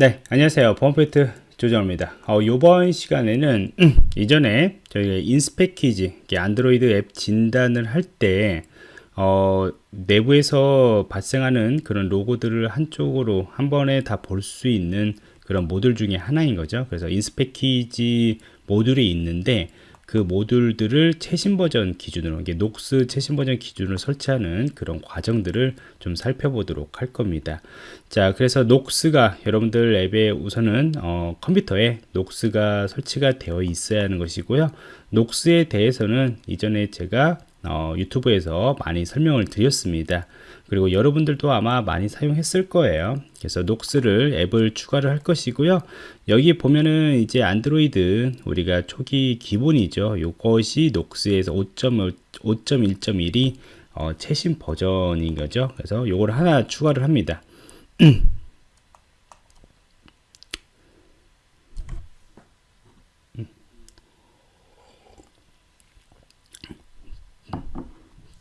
네, 안녕하세요. 보안포인트 조정입니다. 어, 이번 시간에는 이전에 저희가 인스패키지, 안드로이드 앱 진단을 할 때, 어, 내부에서 발생하는 그런 로고들을 한쪽으로 한 번에 다 볼 수 있는 그런 모듈 중에 하나인 거죠. 그래서 인스패키지 모듈이 있는데, 그 모듈들을 최신 버전 기준으로 이게 녹스 최신 버전 기준으로 설치하는 그런 과정들을 좀 살펴보도록 할 겁니다. 자 그래서 녹스가 여러분들 앱에 우선은 어, 컴퓨터에 녹스가 설치가 되어 있어야 하는 것이고요. 녹스에 대해서는 이전에 제가 어, 유튜브에서 많이 설명을 드렸습니다 그리고 여러분들도 아마 많이 사용했을 거예요. 그래서 녹스를 앱을 추가를 할 것이고요. 여기 보면은 이제 안드로이드 우리가 초기 기본이죠. 이것이 녹스에서 5.1.1이 어, 최신 버전인 거죠. 그래서 이걸 하나 추가를 합니다.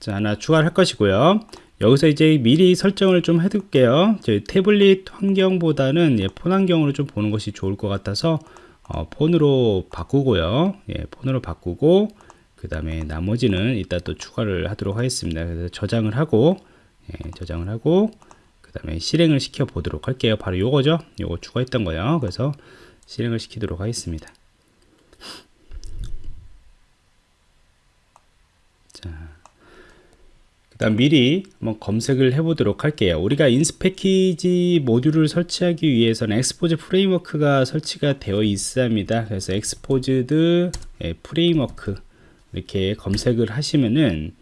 자 하나 추가를 할 것이고요 여기서 이제 미리 설정을 좀 해둘게요. 저희 태블릿 환경보다는 예, 폰 환경으로 좀 보는 것이 좋을 것 같아서 어, 폰으로 바꾸고요. 예, 폰으로 바꾸고 그 다음에 나머지는 이따 또 추가를 하도록 하겠습니다. 그래서 저장을 하고 예, 저장을 하고 그 다음에 실행을 시켜 보도록 할게요. 바로 요거죠? 요거 추가했던 거요. 그래서 실행을 시키도록 하겠습니다 일단 미리 한번 검색을 해 보도록 할게요. 우리가 Inspeckage 모듈을 설치하기 위해서는 Xposed framework가 설치가 되어 있어야 합니다. 그래서 Xposed 예, framework 이렇게 검색을 하시면은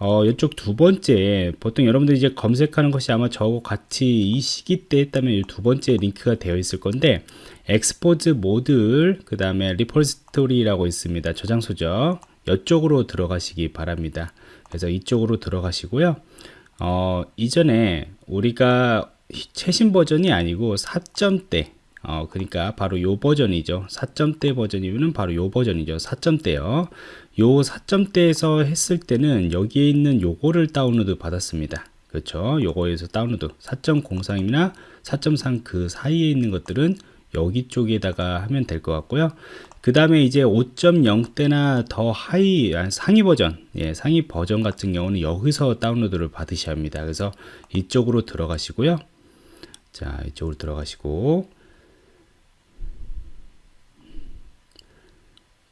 어, 이쪽 두 번째 보통 여러분들이 이제 검색하는 것이 아마 저하고 같이 이 시기 때 했다면 이 두 번째 링크가 되어 있을 건데 Xposed 모듈 그 다음에 repository라고 있습니다. 저장소죠. 이쪽으로 들어가시기 바랍니다 그래서 이쪽으로 들어가시고요. 어, 이전에 우리가 최신 버전이 아니고 4점대 어, 그러니까 바로 요 버전이죠. 4점대 버전이면 바로 요 버전이죠. 4점대요. 요 4점대에서 했을 때는 여기에 있는 요거를 다운로드 받았습니다. 그렇죠? 요거에서 다운로드. 4.03이나 4.3 그 사이에 있는 것들은 여기 쪽에다가 하면 될 것 같고요. 그 다음에 이제 5.0대나 더 하이 상위 버전 예, 상위 버전 같은 경우는 여기서 다운로드를 받으셔야 합니다. 그래서 이쪽으로 들어가시고요. 자 이쪽으로 들어가시고.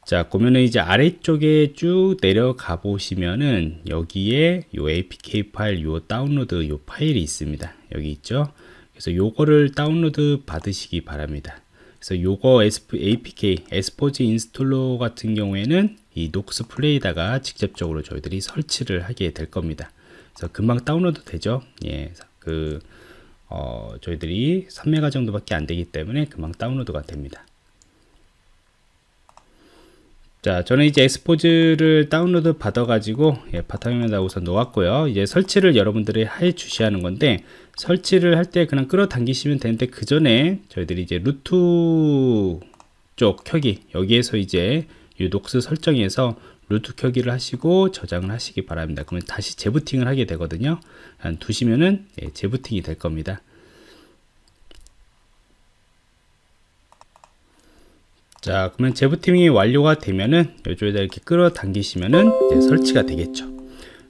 자 보면은 이제 아래쪽에 쭉 내려가 보시면은 여기에 요 apk 파일 요 다운로드 요 파일이 있습니다. 여기 있죠 그래서 요거를 다운로드 받으시기 바랍니다 그래서 요거 APK, Xposed installer 같은 경우에는 이 Nox Player에다가 직접적으로 저희들이 설치를 하게 될 겁니다. 그래서 금방 다운로드 되죠. 예, 그, 어, 저희들이 3메가 정도밖에 안 되기 때문에 금방 다운로드가 됩니다. 자 저는 이제 Xposed를 다운로드 받아 가지고 예, 바탕화면에다 우선 놓았고요. 이제 설치를 여러분들이 해 주셔야 하는 건데 설치를 할 때 그냥 끌어당기시면 되는데 그 전에 저희들이 이제 root 쪽 켜기 여기에서 이제 이 Nox 설정에서 루트 켜기를 하시고 저장을 하시기 바랍니다. 그러면 다시 재부팅을 하게 되거든요. 두시면은 예, 재부팅이 될 겁니다 자 그러면 재부팅이 완료가 되면은 이쪽에다 이렇게 끌어당기시면은 설치가 되겠죠.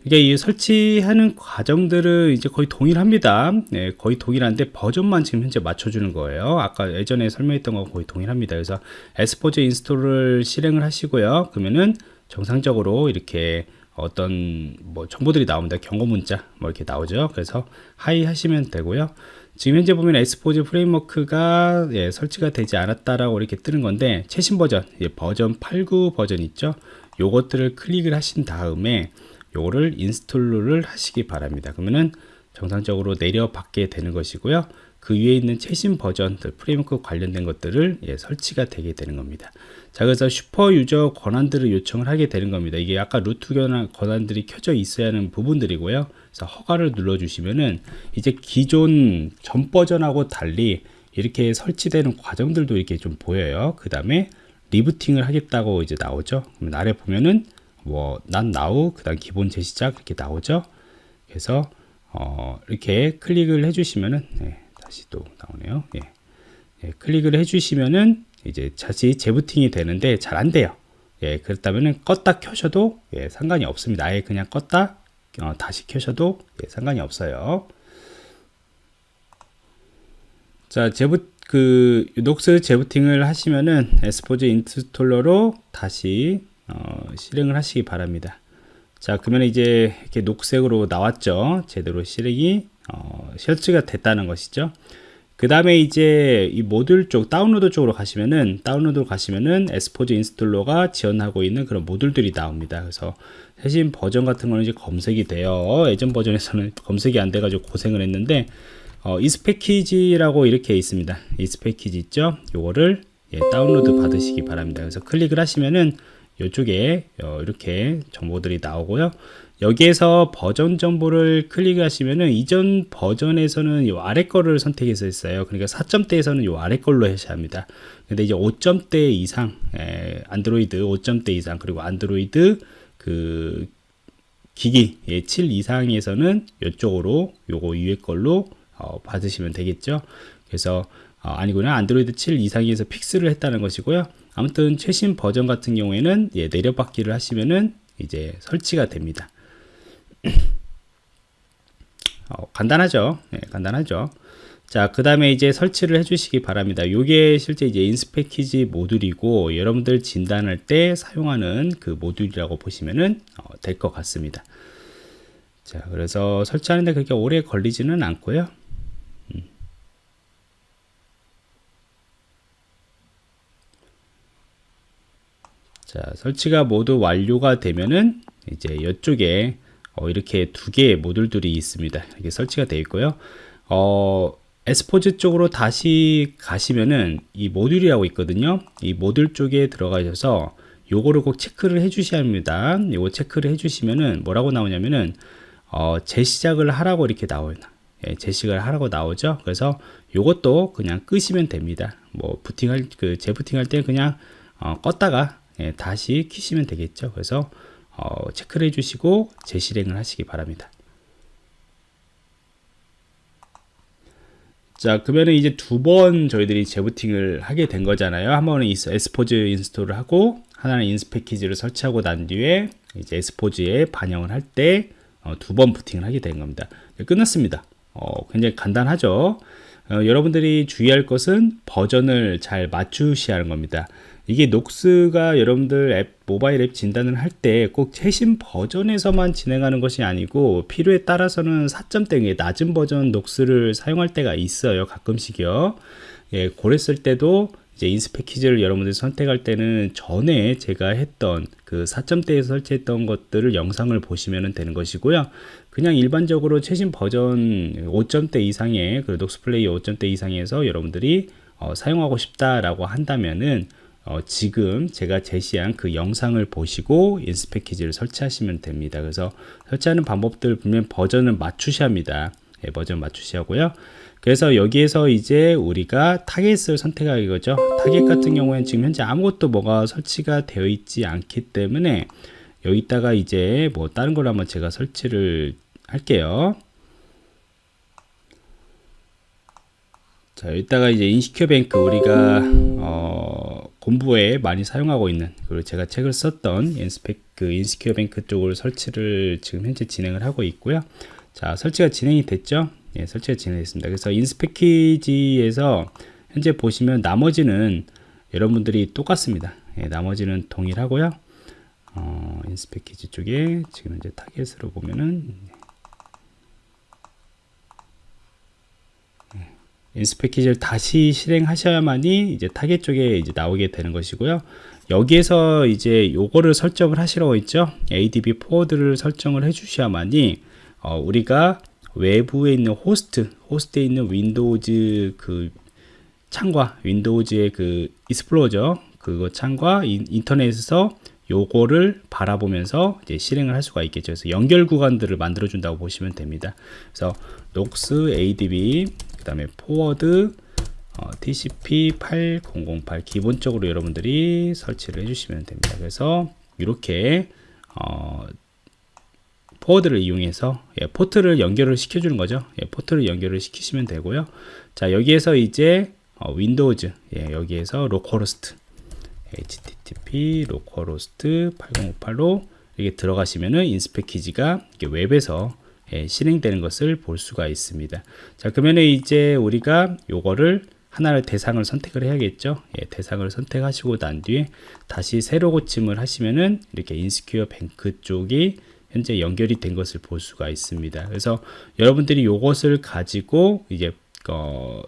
이게 이 설치하는 과정들은 이제 거의 동일합니다. 네, 거의 동일한데 버전만 지금 현재 맞춰주는 거예요. 아까 예전에 설명했던 거 거의 동일합니다. 그래서 Xposed install을 실행을 하시고요. 그러면은 정상적으로 이렇게 어떤 뭐 정보들이 나옵니다. 경고 문자 뭐 이렇게 나오죠. 그래서 확인 하시면 되고요. 지금 현재 보면 Xposed framework가 예, 설치가 되지 않았다라고 이렇게 뜨는 건데 최신 버전 예, 버전 89 버전 있죠. 요것들을 클릭을 하신 다음에 요거를 install을 하시기 바랍니다. 그러면은 정상적으로 내려받게 되는 것이고요 그 위에 있는 최신 버전들 framework 관련된 것들을 예, 설치가 되게 되는 겁니다. 자 그래서 super user 권한들을 요청을 하게 되는 겁니다. 이게 아까 root 권한들이 켜져 있어야 하는 부분들이고요. 그래서 허가를 눌러 주시면은 이제 기존 전 버전하고 달리 이렇게 설치되는 과정들도 이렇게 좀 보여요. 그 다음에 rebooting을 하겠다고 이제 나오죠. 그러면 아래 보면은 뭐난 나우 그 다음 기본 재시작 이렇게 나오죠. 그래서 어, 이렇게 클릭을 해주시면은 네, 다시 또 나오네요 예. 예, 클릭을 해주시면은 이제 다시 재부팅이 되는데 잘 안 돼요. 예, 그렇다면은 껐다 켜셔도 예, 상관이 없습니다. 아예 그냥 껐다 어, 다시 켜셔도 예, 상관이 없어요. 자, 재부 그 녹스 재부팅을 하시면은 에스포즈 인스톨러로 다시 어, 실행을 하시기 바랍니다. 자, 그러면 이제 이렇게 녹색으로 나왔죠. 제대로 실행이 어, 설치가 됐다는 것이죠. 그 다음에 이제 이 모듈 쪽 다운로드 쪽으로 가시면은 다운로드 가시면은 Xposed Installer가 지원하고 있는 그런 모듈들이 나옵니다. 그래서 최신 버전 같은 거는 이제 검색이 돼요. 예전 버전에서는 검색이 안 돼 가지고 고생을 했는데 어, Inspeckage라고 이렇게 있습니다. Inspeckage 있죠? 요거를 예, 다운로드 받으시기 바랍니다. 그래서 클릭을 하시면은 이쪽에 어, 이렇게 정보들이 나오고요. 여기에서 버전 정보를 클릭하시면은 이전 버전에서는 이 아래 거를 선택해서 했어요. 그러니까 4점대에서는 이 아래 걸로 하셔야 합니다. 근데 이제 5점대 이상, 에, 안드로이드 5점대 이상, 그리고 안드로이드 그 기기 예, 7 이상에서는 이쪽으로 요거 위에 걸로 어, 받으시면 되겠죠. 그래서 어, 아니구나 안드로이드 7 이상에서 픽스를 했다는 것이고요. 아무튼 최신 버전 같은 경우에는 예, 내려받기를 하시면은 이제 설치가 됩니다. 어, 간단하죠. 네, 간단하죠. 자, 그 다음에 이제 설치를 해주시기 바랍니다. 요게 실제 이제 인스패키지 모듈이고 여러분들 진단할 때 사용하는 그 모듈이라고 보시면은 어, 될것 같습니다. 자, 그래서 설치하는데 그렇게 오래 걸리지는 않고요. 음. 자, 설치가 모두 완료가 되면은 이제 이쪽에 어, 이렇게 두 개의 모듈들이 있습니다. 이게 설치가 되어 있고요. 어, 에스포즈 쪽으로 다시 가시면은 이 모듈이라고 있거든요. 이 모듈 쪽에 들어가셔서 요거를 꼭 체크를 해 주셔야 합니다. 요거 체크를 해 주시면은 뭐라고 나오냐면은 어, 재시작을 하라고 이렇게 나와요. 예, 재시작을 하라고 나오죠. 그래서 요것도 그냥 끄시면 됩니다. 뭐 부팅할 그 재부팅할 때 그냥 어, 껐다가 예, 다시 키시면 되겠죠. 그래서 어, 체크를 해주시고 재실행을 하시기 바랍니다. 자 그러면 이제 두 번 저희들이 재부팅을 하게 된 거잖아요. 한 번은 Xposed install을 하고 하나는 Inspeckage를 설치하고 난 뒤에 이제 Xposed에 반영을 할 때 두번 어, 부팅을 하게 된 겁니다. 네, 끝났습니다. 어, 굉장히 간단하죠? 어, 여러분들이 주의할 것은 버전을 잘 맞추셔야 하는 겁니다 이게 녹스가 여러분들 앱 모바일 앱 진단을 할 때 꼭 최신 버전에서만 진행하는 것이 아니고 필요에 따라서는 4점대 낮은 버전 녹스를 사용할 때가 있어요 가끔씩요. 예, 그랬을 때도 이제 인스 패키지를 여러분들이 선택할 때는 전에 제가 했던 그 4점대에 설치했던 것들을 영상을 보시면 되는 것이고요. 그냥 일반적으로 최신 버전 5점대 이상의 그 Nox Play 5점대 이상에서 여러분들이 어, 사용하고 싶다라고 한다면은 어, 지금 제가 제시한 그 영상을 보시고 Inspeckage를 설치하시면 됩니다. 그래서 설치하는 방법들 보면 버전을 맞추셔야 합니다. 예, 버전 맞추셔야 하고요. 그래서 여기에서 이제 우리가 타겟을 선택하기 거죠. 타겟 같은 경우에는 지금 현재 아무것도 뭐가 설치가 되어 있지 않기 때문에 여기다가 이제 뭐 다른 걸 한번 제가 설치를 할게요. 자, 여기다가 이제 InsecureBank 우리가 어, 공부에 많이 사용하고 있는 그리고 제가 책을 썼던 Inspec 그 InsecureBank 쪽을 설치를 지금 현재 진행을 하고 있고요. 자 설치가 진행이 됐죠. 예, 설치가 진행됐습니다. 그래서 Inspeckage에서 현재 보시면 나머지는 여러분들이 똑같습니다. 예, 나머지는 동일하고요. 어, Inspeckage 쪽에 지금 현재 타겟으로 보면은 Inspeckage를 다시 실행하셔야만이 이제 타겟 쪽에 이제 나오게 되는 것이고요. 여기에서 이제 요거를 설정을 하시라고 했죠. ADB forward를 설정을 해 주셔야만이 어, 우리가 외부에 있는 호스트, 호스트에 있는 윈도우즈 그 창과 윈도우즈의 그 Explorer 그거 창과 인, 인터넷에서 요거를 바라보면서 이제 실행을 할 수가 있겠죠. 그래서 연결 구간들을 만들어 준다고 보시면 됩니다. 그래서 Nox ADB 다음에 forward 어, TCP 8008 기본적으로 여러분들이 설치를 해주시면 됩니다. 그래서 이렇게 어, forward를 이용해서 예, 포트를 연결을 시켜주는 거죠. 예, 포트를 연결을 시키시면 되고요. 자 여기에서 이제 어, 어, 윈도우즈 예, 여기에서 localhost http localhost 8058로 이게 들어가시면은 Inspeckage가 웹에서 예, 실행되는 것을 볼 수가 있습니다. 자 그러면 이제 우리가 요거를 하나를 대상을 선택을 해야겠죠. 예, 대상을 선택하시고 난 뒤에 다시 새로 고침을 하시면은 이렇게 InsecureBank 쪽이 현재 연결이 된 것을 볼 수가 있습니다. 그래서 여러분들이 요것을 가지고 이제 어,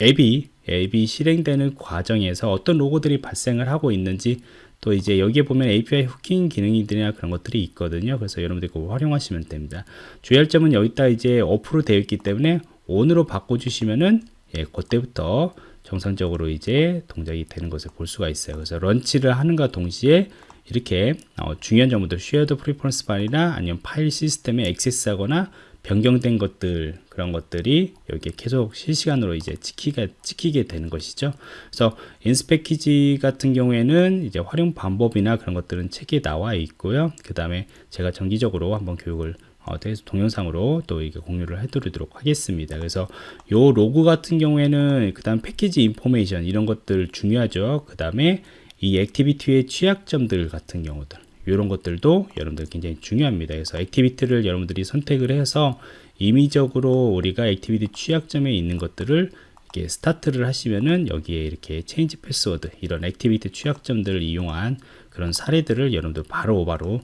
앱이 앱이 실행되는 과정에서 어떤 로그들이 발생을 하고 있는지 또 이제 여기에 보면 API hooking 기능이들이나 그런 것들이 있거든요. 그래서 여러분들 그거 활용하시면 됩니다. 주의할 점은 여기다 이제 off로 되어 있기 때문에 on으로 바꿔주시면은 예, 그때부터 정상적으로 이제 동작이 되는 것을 볼 수가 있어요. 그래서 launch를 하는가 동시에 이렇게 어, 중요한 정보들 shared preference 파일이나 아니면 파일 시스템에 액세스하거나 변경된 것들 그런 것들이 여기에 계속 실시간으로 이제 찍히게 찍히게 되는 것이죠. 그래서 Inspeckage 같은 경우에는 이제 활용 방법이나 그런 것들은 책에 나와 있고요. 그 다음에 제가 정기적으로 한번 교육을 어, 동영상으로 또 이게 공유를 해드리도록 하겠습니다. 그래서 요 로그 같은 경우에는 그 다음 package information 이런 것들 중요하죠. 그 다음에 이 activity의 취약점들 같은 경우들 이런 것들도 여러분들 굉장히 중요합니다. 그래서 activity를 여러분들이 선택을 해서 임의적으로 우리가 activity 취약점에 있는 것들을 이렇게 스타트를 하시면은 여기에 이렇게 change password 이런 activity 취약점들을 이용한 그런 사례들을 여러분들 바로 바로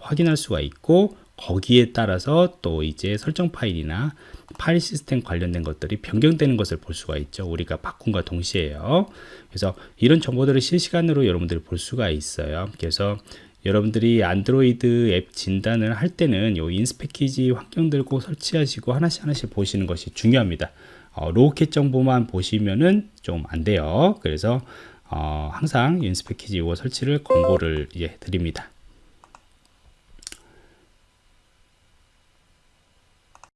확인할 수가 있고 거기에 따라서 또 이제 설정 파일이나 파일 시스템 관련된 것들이 변경되는 것을 볼 수가 있죠. 우리가 바꾼과 동시에요. 그래서 이런 정보들을 실시간으로 여러분들이 볼 수가 있어요. 그래서 여러분들이 안드로이드 앱 진단을 할 때는 요 인스패키지 환경들 꼭 설치하시고 하나씩 하나씩 보시는 것이 중요합니다. 어, 로우캣 정보만 보시면은 좀 안 돼요. 그래서 어, 항상 인스패키지 이거 설치를 권고를 이제 드립니다.